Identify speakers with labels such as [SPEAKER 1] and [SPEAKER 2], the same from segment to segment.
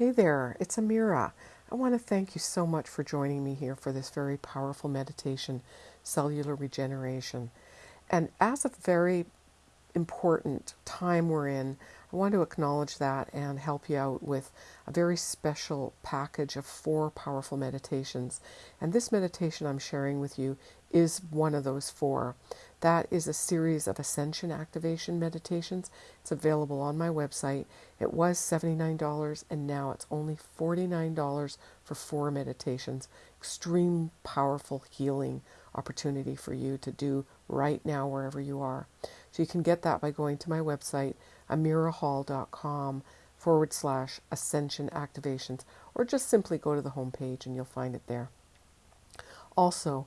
[SPEAKER 1] Hey there, it's Amira. I want to thank you so much for joining me here for this very powerful meditation, cellular regeneration. And as a very important time we're in, I want to acknowledge that and help you out with a very special package of four powerful meditations. And this meditation I'm sharing with you is one of those four. That is a series of ascension activation meditations. It's available on my website. It was $79 and now it's only $49 for four meditations. Extreme powerful healing opportunity for you to do right now wherever you are. So you can get that by going to my website, amirahall.com forward slash ascension activations, or just simply go to the homepage and you'll find it there. Also,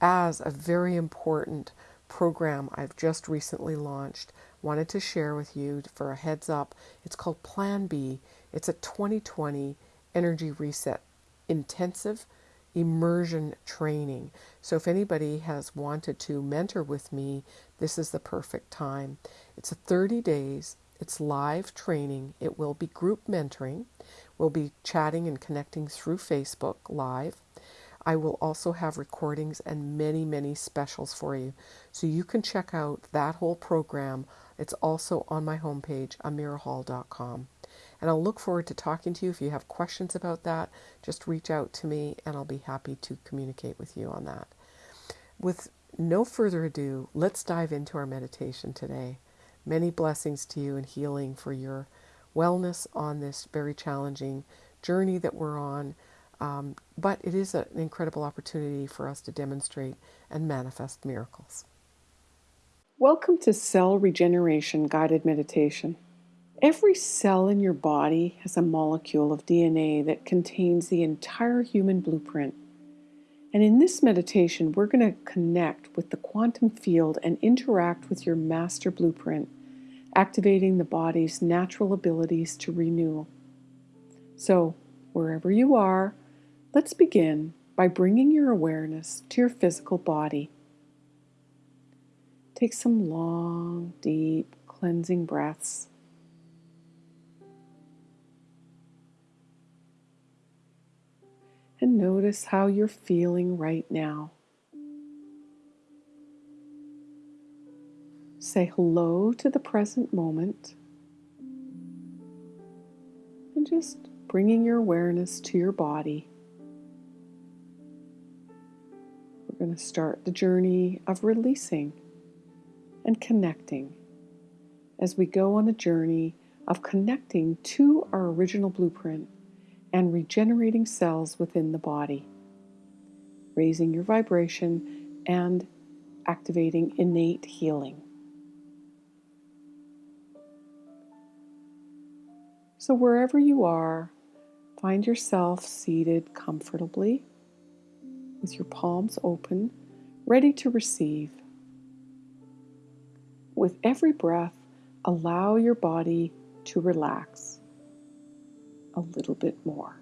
[SPEAKER 1] as a very important program I've just recently launched, wanted to share with you for a heads up. It's called Plan B. It's a 2020 energy reset intensive immersion training. So, if anybody has wanted to mentor with me, this is the perfect time. It's a 30 days, it's live training, it will be group mentoring. We'll be chatting and connecting through Facebook Live. I will also have recordings and many, many specials for you. So you can check out that whole program. It's also on my homepage, amirahall.com. And I'll look forward to talking to you. If you have questions about that, just reach out to me and I'll be happy to communicate with you on that. With no further ado, let's dive into our meditation today. Many blessings to you and healing for your wellness on this very challenging journey that we're on. Um, but it is an incredible opportunity for us to demonstrate and manifest miracles. Welcome to Cell Regeneration Guided Meditation. Every cell in your body has a molecule of DNA that contains the entire human blueprint. And in this meditation, we're going to connect with the quantum field and interact with your master blueprint, activating the body's natural abilities to renew. So, wherever you are, let's begin by bringing your awareness to your physical body. Take some long, deep, cleansing breaths. And notice how you're feeling right now. Say hello to the present moment and just bringing your awareness to your body. We're going to start the journey of releasing and connecting as we go on a journey of connecting to our original blueprint and regenerating cells within the body, raising your vibration and activating innate healing. So, wherever you are, find yourself seated comfortably with your palms open, ready to receive. With every breath, allow your body to relax a little bit more.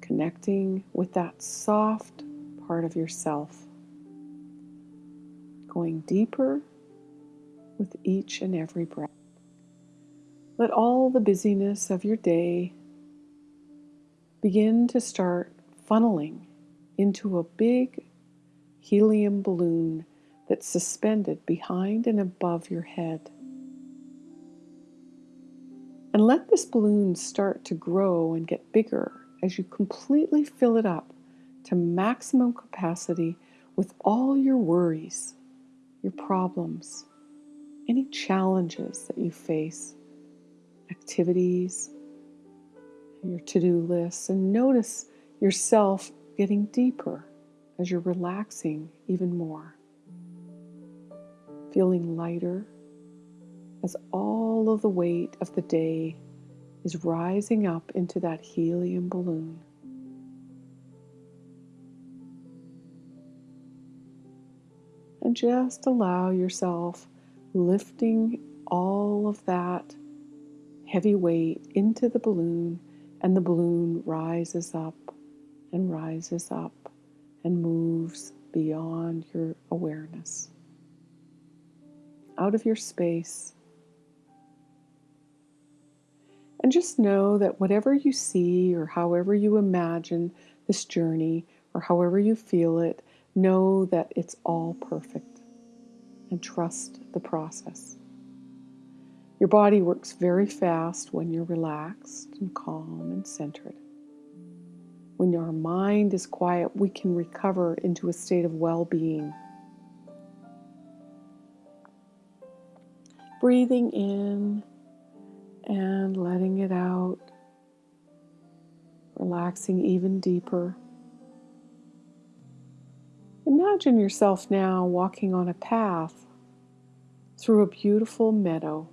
[SPEAKER 1] Connecting with that soft part of yourself. Going deeper with each and every breath. Let all the busyness of your day begin to start funneling into a big helium balloon that's suspended behind and above your head. And let this balloon start to grow and get bigger as you completely fill it up to maximum capacity with all your worries, your problems, any challenges that you face, activities, your to do lists, and notice yourself getting deeper as you're relaxing even more. Feeling lighter as all of the weight of the day is rising up into that helium balloon. And just allow yourself lifting all of that heavy weight into the balloon, and the balloon rises up and rises up and moves beyond your awareness. Out of your space And just know that whatever you see or however you imagine this journey or however you feel it, know that it's all perfect and trust the process. Your body works very fast when you're relaxed and calm and centered. When our mind is quiet, we can recover into a state of well being. Breathing in and letting it out, relaxing even deeper. Imagine yourself now walking on a path through a beautiful meadow,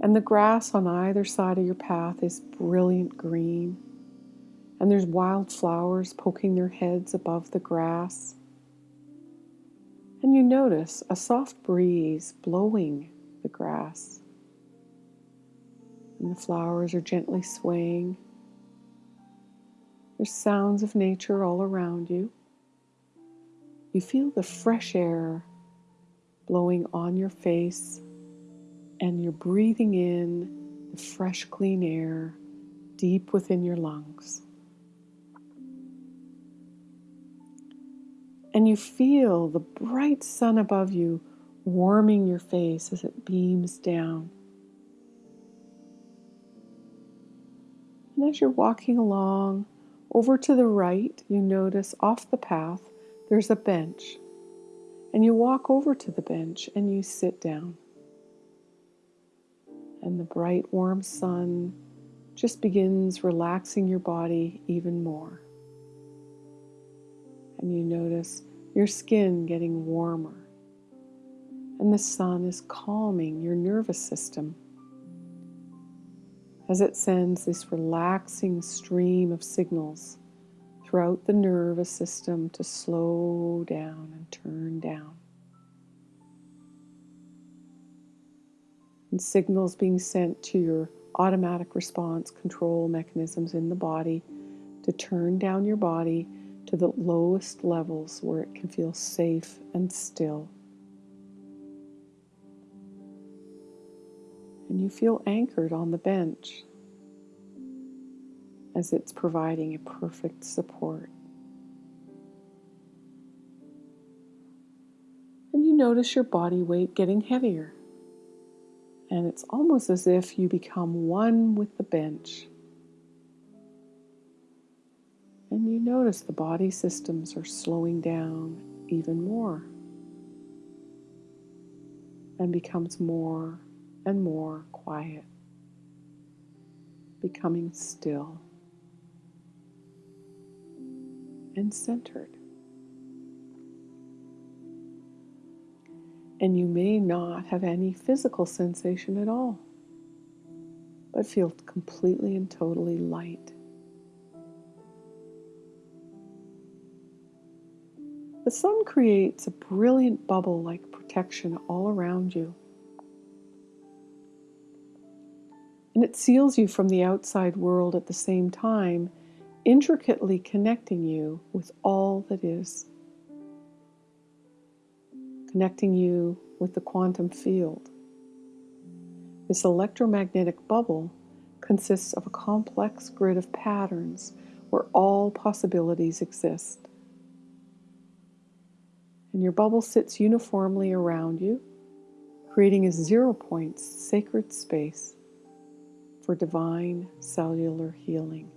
[SPEAKER 1] and the grass on either side of your path is brilliant green, and there's wild flowers poking their heads above the grass. And you notice a soft breeze blowing the grass and the flowers are gently swaying. There's sounds of nature all around you. You feel the fresh air blowing on your face, and you're breathing in the fresh, clean air deep within your lungs. And you feel the bright sun above you warming your face as it beams down. And as you're walking along, over to the right, you notice off the path there's a bench. And you walk over to the bench and you sit down. And the bright, warm sun just begins relaxing your body even more. And you notice your skin getting warmer. And the sun is calming your nervous system as it sends this relaxing stream of signals throughout the nervous system to slow down and turn down. And signals being sent to your automatic response control mechanisms in the body to turn down your body to the lowest levels where it can feel safe and still. And you feel anchored on the bench as it's providing a perfect support. And you notice your body weight getting heavier. And it's almost as if you become one with the bench. And you notice the body systems are slowing down even more and becomes more and more quiet, becoming still and centered. And you may not have any physical sensation at all, but feel completely and totally light. The sun creates a brilliant bubble like protection all around you. And it seals you from the outside world at the same time, intricately connecting you with all that is. Connecting you with the quantum field. This electromagnetic bubble consists of a complex grid of patterns where all possibilities exist. And your bubble sits uniformly around you, creating a zero point sacred space for divine cellular healing.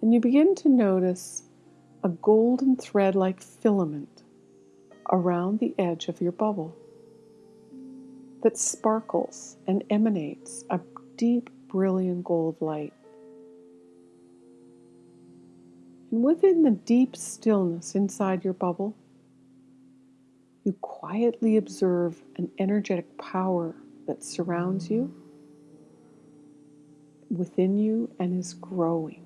[SPEAKER 1] And you begin to notice a golden thread like filament around the edge of your bubble that sparkles and emanates a deep, brilliant gold light. And within the deep stillness inside your bubble, you quietly observe an energetic power that surrounds you within you and is growing.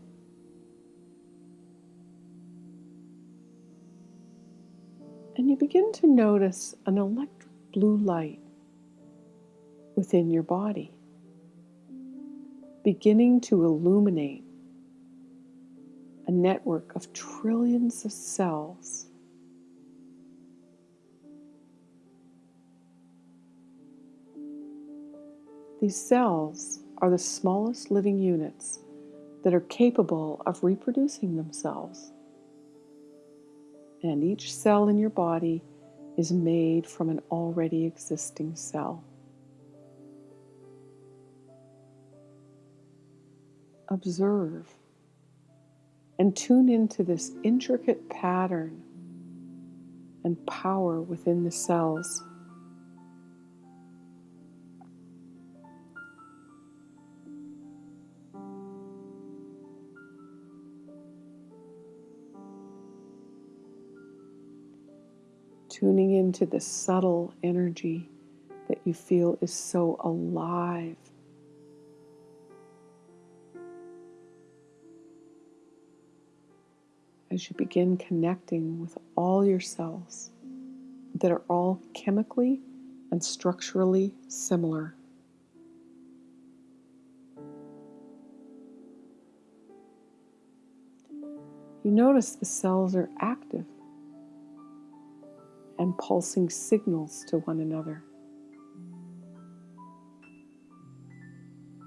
[SPEAKER 1] And you begin to notice an electric blue light within your body, beginning to illuminate a network of trillions of cells These cells are the smallest living units that are capable of reproducing themselves. And each cell in your body is made from an already existing cell. Observe and tune into this intricate pattern and power within the cells. Tuning into the subtle energy that you feel is so alive. As you begin connecting with all your cells that are all chemically and structurally similar. You notice the cells are active and pulsing signals to one another.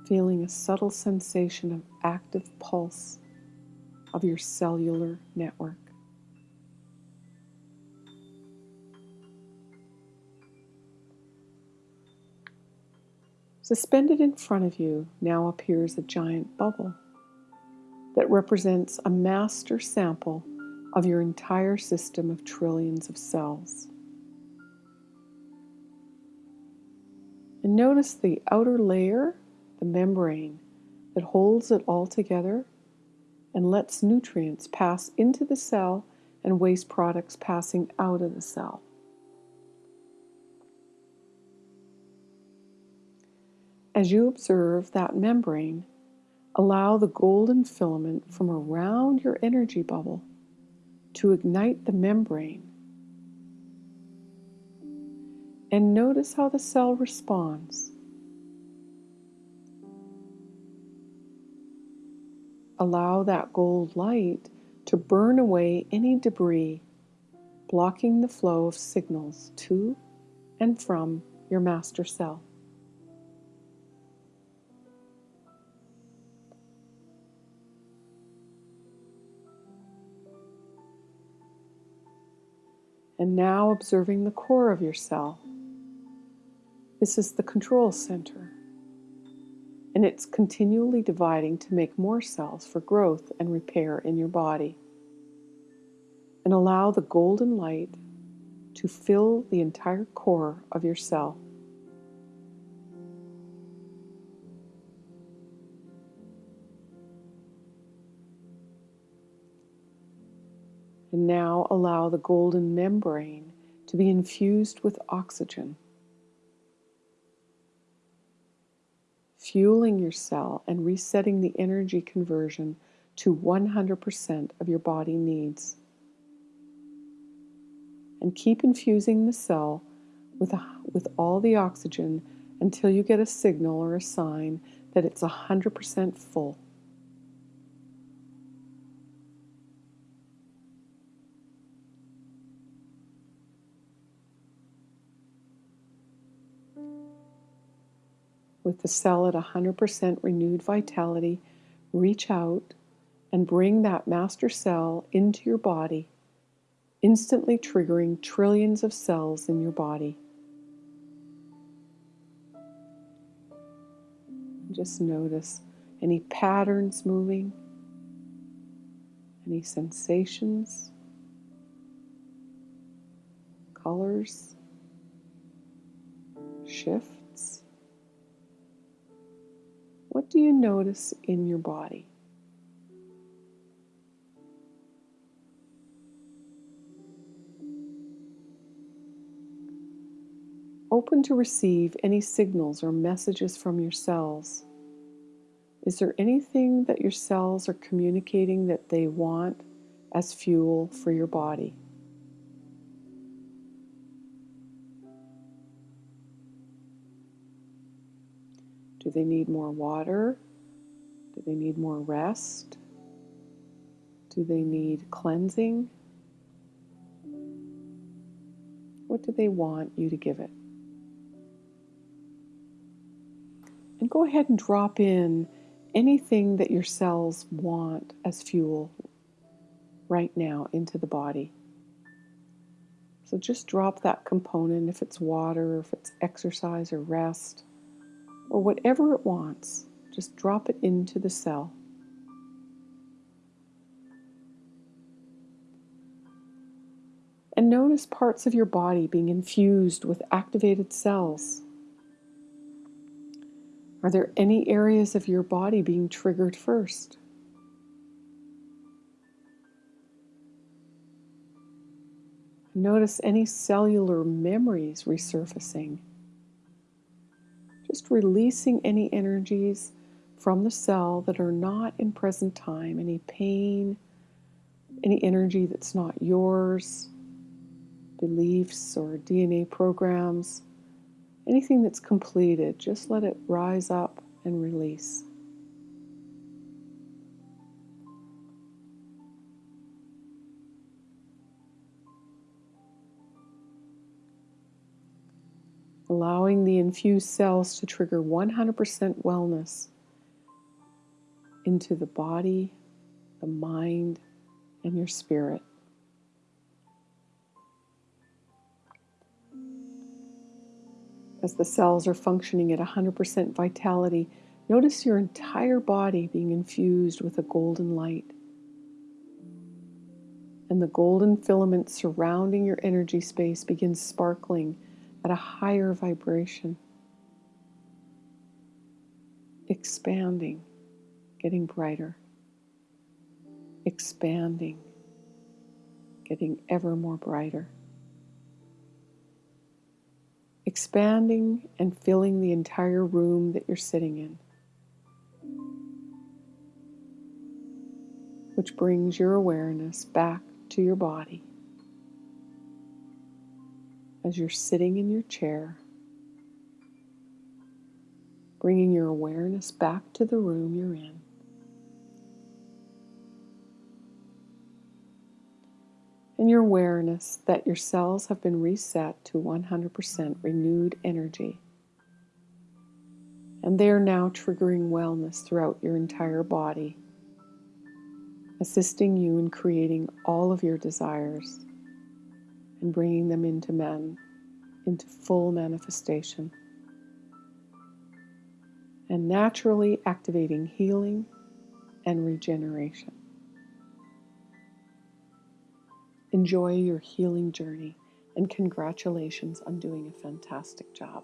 [SPEAKER 1] Feeling a subtle sensation of active pulse of your cellular network. Suspended in front of you now appears a giant bubble that represents a master sample of your entire system of trillions of cells. And notice the outer layer, the membrane, that holds it all together and lets nutrients pass into the cell and waste products passing out of the cell. As you observe that membrane, allow the golden filament from around your energy bubble to ignite the membrane. And notice how the cell responds. Allow that gold light to burn away any debris blocking the flow of signals to and from your master cell. And now observing the core of your cell. This is the control center, and it's continually dividing to make more cells for growth and repair in your body. And allow the golden light to fill the entire core of your cell. And now allow the golden membrane to be infused with oxygen, fueling your cell and resetting the energy conversion to 100% of your body needs. And keep infusing the cell with, a, with all the oxygen until you get a signal or a sign that it's 100% full. With the cell at 100% renewed vitality, reach out and bring that master cell into your body, instantly triggering trillions of cells in your body. Just notice any patterns moving, any sensations, colors, shift. What do you notice in your body? Open to receive any signals or messages from your cells. Is there anything that your cells are communicating that they want as fuel for your body? Do they need more water? Do they need more rest? Do they need cleansing? What do they want you to give it? And go ahead and drop in anything that your cells want as fuel right now into the body. So just drop that component if it's water, if it's exercise or rest, or whatever it wants. Just drop it into the cell. And notice parts of your body being infused with activated cells. Are there any areas of your body being triggered first? Notice any cellular memories resurfacing. Just releasing any energies from the cell that are not in present time, any pain, any energy that's not yours, beliefs or DNA programs, anything that's completed, just let it rise up and release. Allowing the infused cells to trigger 100% wellness into the body, the mind, and your spirit. As the cells are functioning at 100% vitality, notice your entire body being infused with a golden light. And the golden filament surrounding your energy space begins sparkling at a higher vibration, expanding, getting brighter, expanding, getting ever more brighter, expanding and filling the entire room that you're sitting in. Which brings your awareness back to your body as you're sitting in your chair, bringing your awareness back to the room you're in. And your awareness that your cells have been reset to 100% renewed energy. And they are now triggering wellness throughout your entire body, assisting you in creating all of your desires and bringing them into men, into full manifestation. And naturally activating healing and regeneration. Enjoy your healing journey and congratulations on doing a fantastic job.